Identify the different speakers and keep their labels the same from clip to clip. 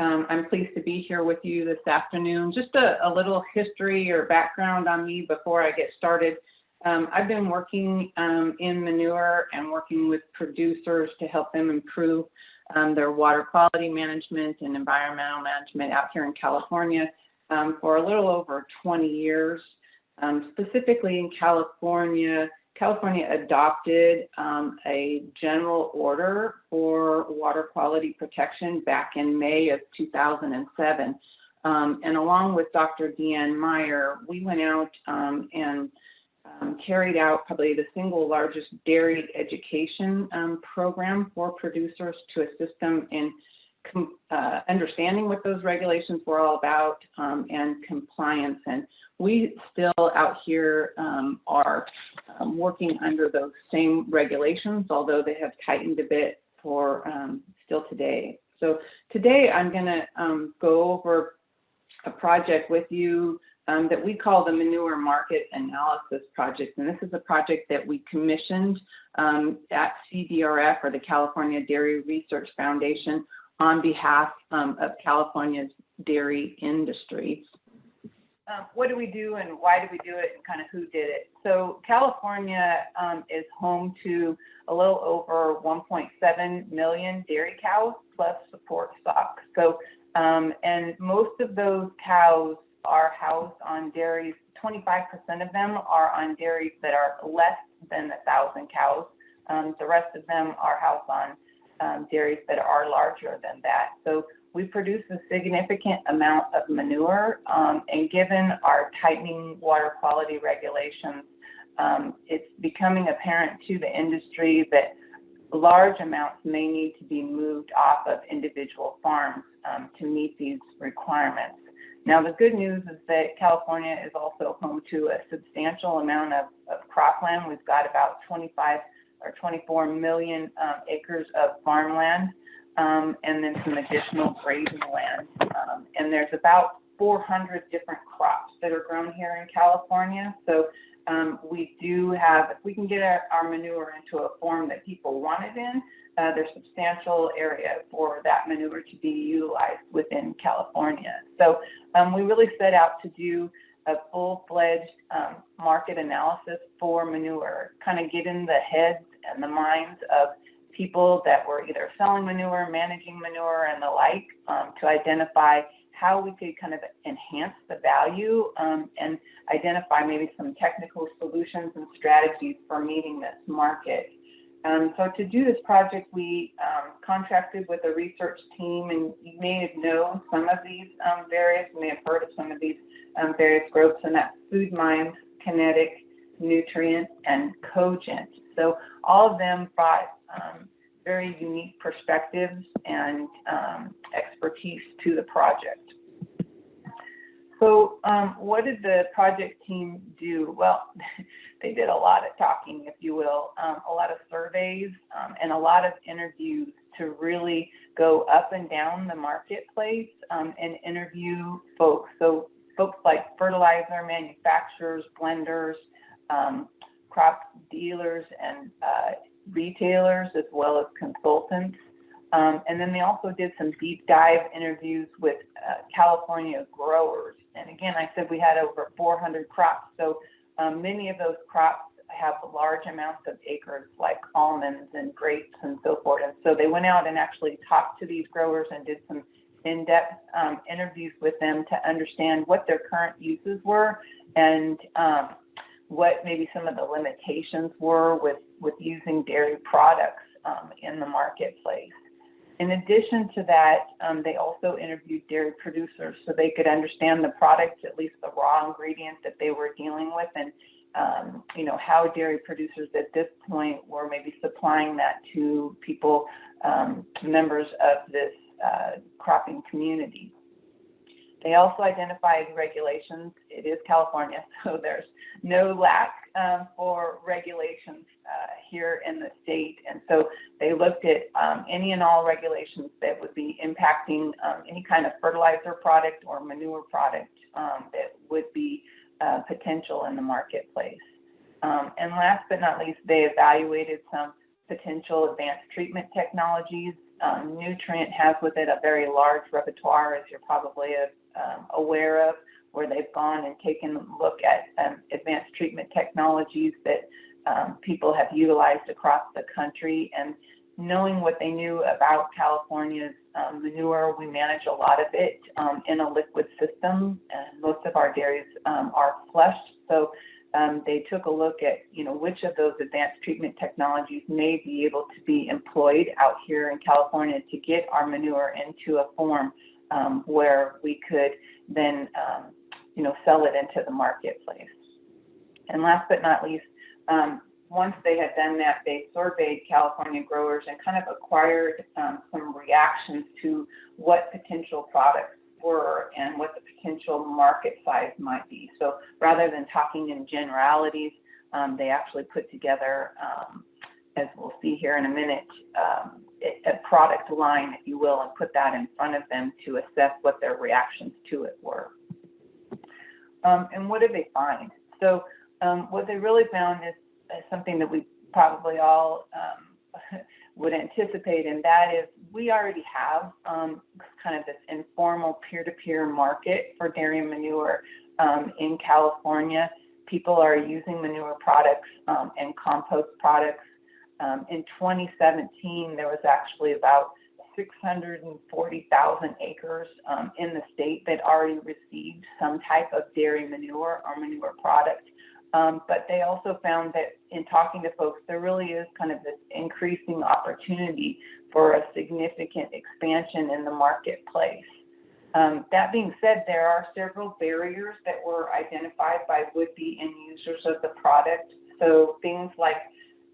Speaker 1: Um, I'm pleased to be here with you this afternoon. Just a, a little history or background on me before I get started. Um, I've been working um, in manure and working with producers to help them improve um, their water quality management and environmental management out here in California um, for a little over 20 years. Um, specifically in California, California adopted um, a general order for water quality protection back in May of 2007. Um, and along with Dr. Deanne Meyer, we went out um, and um, carried out probably the single largest dairy education um, program for producers to assist them in uh, understanding what those regulations were all about um, and compliance. And we still out here um, are um, working under those same regulations, although they have tightened a bit for um, still today. So today I'm going to um, go over a project with you um, that we call the Manure Market Analysis Project. And this is a project that we commissioned um, at CDRF or the California Dairy Research Foundation on behalf of California's dairy industry. Um, what do we do and why do we do it and kind of who did it? So California um, is home to a little over 1.7 million dairy cows plus support stock. So, um, and most of those cows are housed on dairies. 25% of them are on dairies that are less than a thousand cows. Um, the rest of them are housed on um, dairies that are larger than that. So we produce a significant amount of manure, um, and given our tightening water quality regulations, um, it's becoming apparent to the industry that large amounts may need to be moved off of individual farms um, to meet these requirements. Now, the good news is that California is also home to a substantial amount of, of cropland. We've got about 25 or 24 million um, acres of farmland, um, and then some additional grazing land. Um, and there's about 400 different crops that are grown here in California. So um, we do have, if we can get our, our, manure into a form that people want it in, uh, there's substantial area for that manure to be utilized within California. So um, we really set out to do a full-fledged um, market analysis for manure, kind of get in the heads and the minds of people that were either selling manure, managing manure, and the like um, to identify how we could kind of enhance the value um, and identify maybe some technical solutions and strategies for meeting this market. Um, so to do this project, we um, contracted with a research team, and you may have known some of these um, various, you may have heard of some of these um, various groups, and that's FoodMinds, Kinetic, Newtrient, and Cogent. So all of them brought um, very unique perspectives and um, expertise to the project. So um, what did the project team do? Well, they did a lot of talking, if you will, um, a lot of surveys um, and a lot of interviews to really go up and down the marketplace um, and interview folks. So folks like fertilizer manufacturers, blenders, um, crop dealers and uh, retailers as well as consultants. Um, and then they also did some deep dive interviews with uh, California growers. And again, I said we had over 400 crops. So um, many of those crops have large amounts of acres like almonds and grapes and so forth. And so they went out and actually talked to these growers and did some in-depth um, interviews with them to understand what their current uses were and um, what maybe some of the limitations were with, with using dairy products um, in the marketplace. In addition to that, um, they also interviewed dairy producers so they could understand the products, at least the raw ingredients that they were dealing with, and um, you know how dairy producers at this point were maybe supplying that to people, um, members of this uh, cropping community. They also identified regulations. It is California, so there's no lack um, for regulations uh, here in the state. And so they looked at um, any and all regulations that would be impacting um, any kind of fertilizer product or manure product um, that would be uh, potential in the marketplace. Um, and last but not least, they evaluated some potential advanced treatment technologies um, Newtrient has with it a very large repertoire, as you're probably um, aware of, where they've gone and taken a look at um, advanced treatment technologies that um, people have utilized across the country. And knowing what they knew about California's um, manure, we manage a lot of it um, in a liquid system, and most of our dairies um, are flushed. So um, they took a look at, you know, which of those advanced treatment technologies may be able to be employed out here in California to get our manure into a form um, where we could then, um, you know, sell it into the marketplace. And last but not least, um, once they had done that, they surveyed California growers and kind of acquired um, some reactions to what potential products were and what the potential market size might be. So rather than talking in generalities, um, they actually put together, um, as we'll see here in a minute, a product line, if you will, and put that in front of them to assess what their reactions to it were. Um, and what did they find? So um, what they really found is, is, something that we probably all um, would anticipate, and that is we already have um, kind of this informal peer-to-peer market for dairy manure um, in California. People are using manure products um, and compost products. Um, in 2017, there was actually about 640,000 acres um, in the state that already received some type of dairy manure or manure product. Um, but they also found that in talking to folks, there really is kind of this increasing opportunity for a significant expansion in the marketplace. Um, that being said, there are several barriers that were identified by would-be end users of the product. So things like,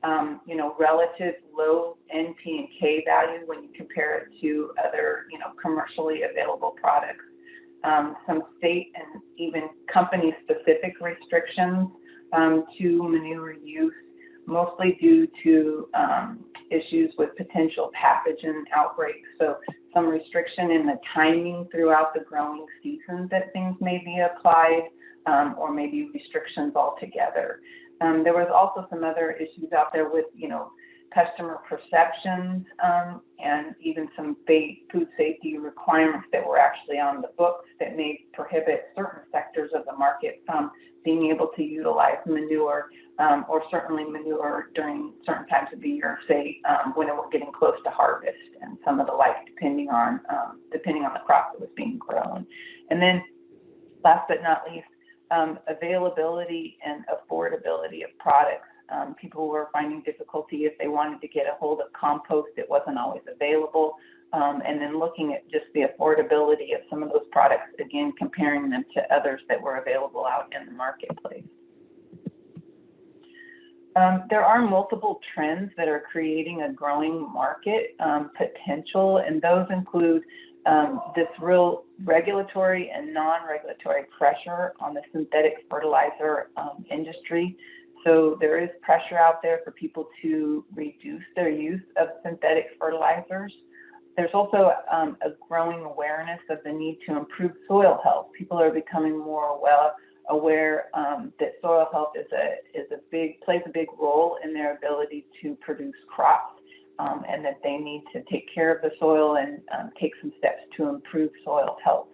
Speaker 1: um, you know, relative low NP and K value when you compare it to other, you know, commercially available products. Um, some state and even company-specific restrictions um, to manure use, mostly due to um, issues with potential pathogen outbreaks. So some restriction in the timing throughout the growing season that things may be applied, or maybe restrictions altogether. Um, there was also some other issues out there with, you know, customer perceptions um, and even some food safety requirements that were actually on the books that may prohibit certain sectors of the market from being able to utilize manure um, or certainly manure during certain times of the year, say um, when we're getting close to harvest and some of the like, depending on um, depending on the crop that was being grown. And then last but not least, um, availability and affordability of products. Um, people were finding difficulty if they wanted to get a hold of compost, it wasn't always available. Um, and then looking at just the affordability of some of those products, again, comparing them to others that were available out in the marketplace. Um, there are multiple trends that are creating a growing market um, potential, and those include um, this real regulatory and non-regulatory pressure on the synthetic fertilizer um, industry. So there is pressure out there for people to reduce their use of synthetic fertilizers. There's also um, a growing awareness of the need to improve soil health. People are becoming more well aware um, that soil health is a is a big plays a big role in their ability to produce crops, um, and that they need to take care of the soil and um, take some steps to improve soil health.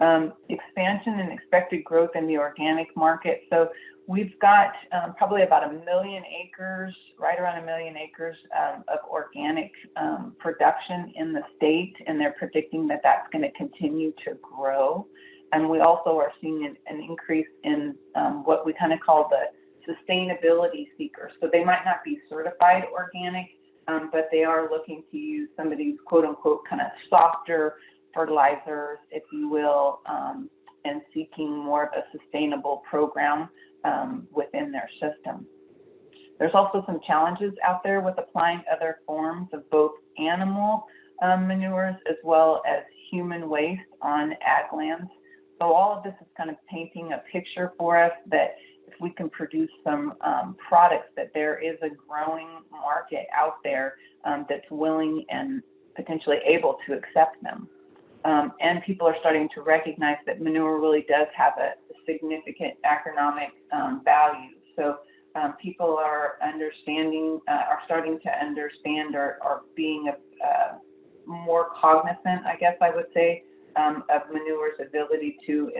Speaker 1: Um, expansion and expected growth in the organic market. So We've got um, probably about a million acres, right around a million acres um, of organic um, production in the state, and they're predicting that that's going to continue to grow. And we also are seeing an, an increase in what we kind of call the sustainability seekers. So they might not be certified organic, um, but they are looking to use some of these quote unquote kind of softer fertilizers, if you will, um, and seeking more of a sustainable program um, within their system. There's also some challenges out there with applying other forms of both animal manures as well as human waste on ag lands. So all of this is kind of painting a picture for us that if we can produce some um, products that there is a growing market out there um, that's willing and potentially able to accept them. Um, and people are starting to recognize that manure really does have a significant agronomic um, value. So um, people are understanding, uh, are starting to understand or, or being uh, more cognizant, I guess I would say, um, of manure's ability to,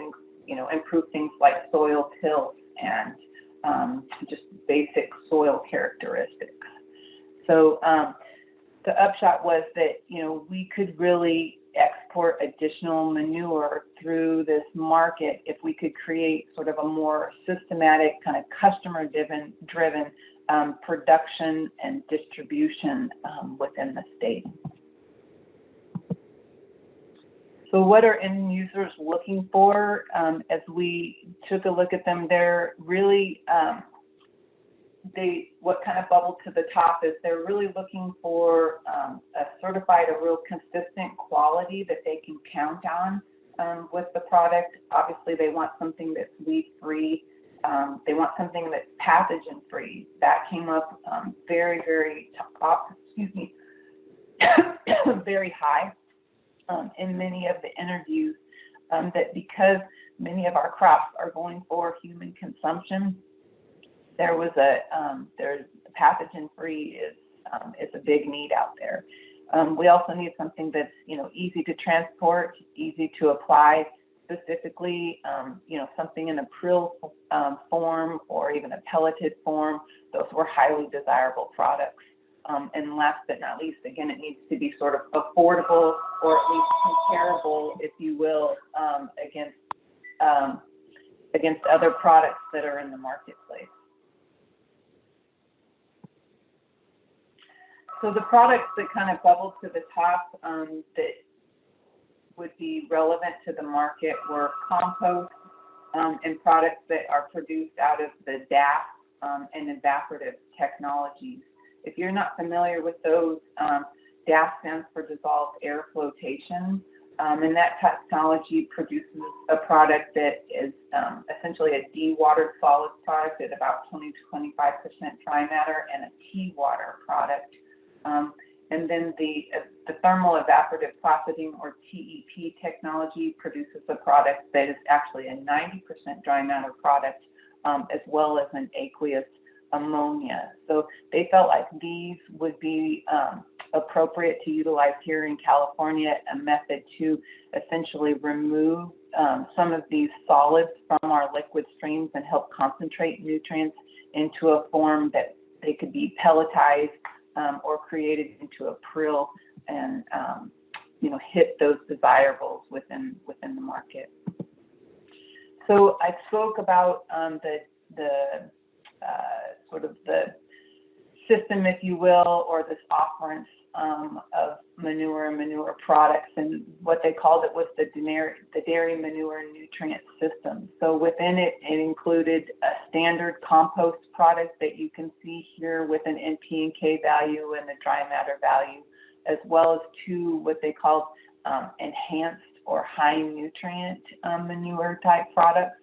Speaker 1: you know, improve things like soil tilth and um, just basic soil characteristics. So um, the upshot was that, you know, we could really export additional manure through this market if we could create sort of a more systematic kind of customer driven driven um, production and distribution um, within the state. So what are end users looking for? Um, as we took a look at them, they're really, um, they, what kind of bubbled to the top is they're really looking for um, a certified, a real consistent quality that they can count on um, with the product. Obviously, they want something that's weed-free. Um, they want something that's pathogen-free. That came up um, very, very top, excuse me, very high um, in many of the interviews um, that because many of our crops are going for human consumption, there was a um, there's pathogen free is um, is a big need out there. Um, we also need something that's you know easy to transport, easy to apply. Specifically, um, you know something in a prill form or even a pelleted form. Those were highly desirable products. Um, and last but not least, again, it needs to be sort of affordable or at least comparable, if you will, um, against um, against other products that are in the marketplace. So the products that kind of bubbled to the top um, that would be relevant to the market were compost um, and products that are produced out of the DAF um, and evaporative technologies. If you're not familiar with those, um, DAF stands for dissolved air flotation. Um, and that technology produces a product that is um, essentially a dewatered solid product at about 20 to 25% dry matter and a tea water product. Um, and then the, uh, the thermal evaporative plassidine or TEP technology produces a product that is actually a 90% dry matter product um, as well as an aqueous ammonia. So they felt like these would be um, appropriate to utilize here in California, a method to essentially remove um, some of these solids from our liquid streams and help concentrate nutrients into a form that they could be pelletized um, or created into a prill and um, you know hit those desirables within within the market. So I spoke about um, the the uh, sort of the system, if you will, or this offerance um, of manure and manure products. And what they called it was the dairy, the dairy manure nutrient system. So within it, it included a standard compost product that you can see here with an NP and K value and a dry matter value, as well as two what they called um, enhanced or high nutrient um, manure type products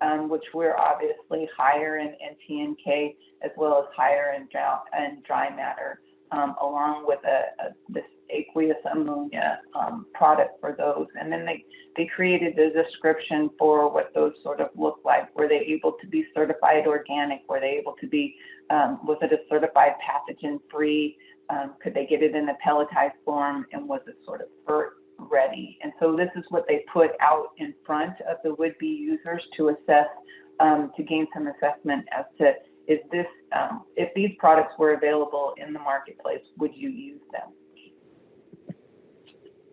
Speaker 1: um, which were obviously higher in, in PNK as well as higher in dry, in dry matter, um, along with a, a, this aqueous ammonia um, product for those. And then they, they created a description for what those sort of look like. Were they able to be certified organic? Were they able to be, um, was it a certified pathogen free? Um, could they get it in a pelletized form? And was it sort of ready. And so this is what they put out in front of the would-be users to assess, um, to gain some assessment as to is this, um, if these products were available in the marketplace, would you use them?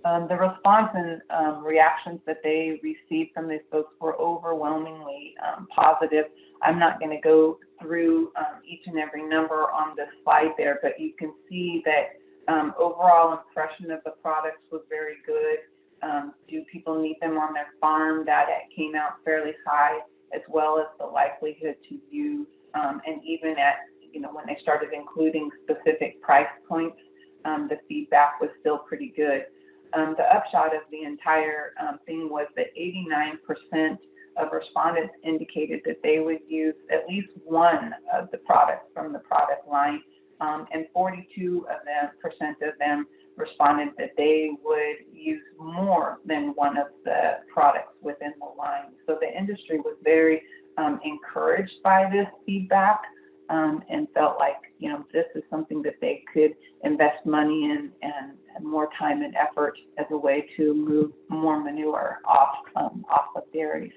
Speaker 1: Um, the response and um, reactions that they received from these folks were overwhelmingly um, positive. I'm not going to go through um, each and every number on this slide there, but you can see that um, overall impression of the products was very good. Um, do people need them on their farm? That came out fairly high, as well as the likelihood to use. Um, and even at, you know, when they started including specific price points, um, the feedback was still pretty good. Um, the upshot of the entire um, thing was that 89% of respondents indicated that they would use at least one of the products from the product line um, and 42 of them percent of them responded that they would use more than one of the products within the line. So the industry was very um, encouraged by this feedback um, and felt like you know this is something that they could invest money in and more time and effort as a way to move more manure off um, off of dairies.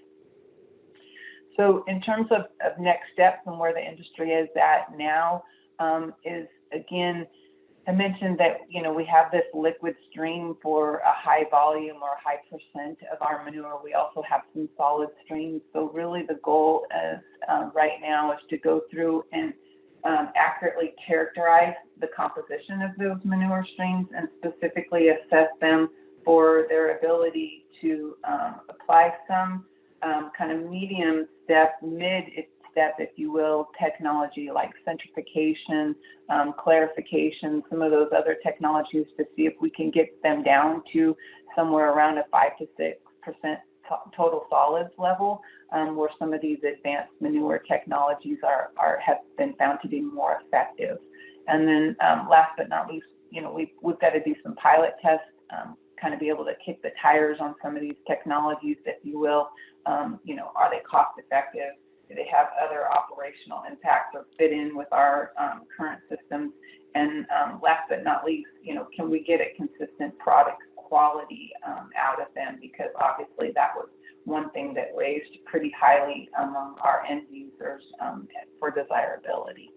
Speaker 1: So in terms of, of next steps and where the industry is at now, um, is again, I mentioned that you know we have this liquid stream for a high volume or high percent of our manure. We also have some solid streams. So really, the goal is um, right now is to go through and um, accurately characterize the composition of those manure streams and specifically assess them for their ability to um, apply some um, kind of medium step, mid step, if you will, technology like centrification, um, clarification, some of those other technologies to see if we can get them down to somewhere around a five to six percent total solids level, um, where some of these advanced manure technologies are, are have been found to be more effective. And then um, last but not least, you know, we've, we've got to do some pilot tests, um, kind of be able to kick the tires on some of these technologies, if you will. Um, you know, are they cost effective? Do they have other operational impacts or fit in with our um, current systems? And um, last but not least, you know, can we get a consistent product quality um, out of them? Because obviously that was one thing that raised pretty highly among our end users um, for desirability.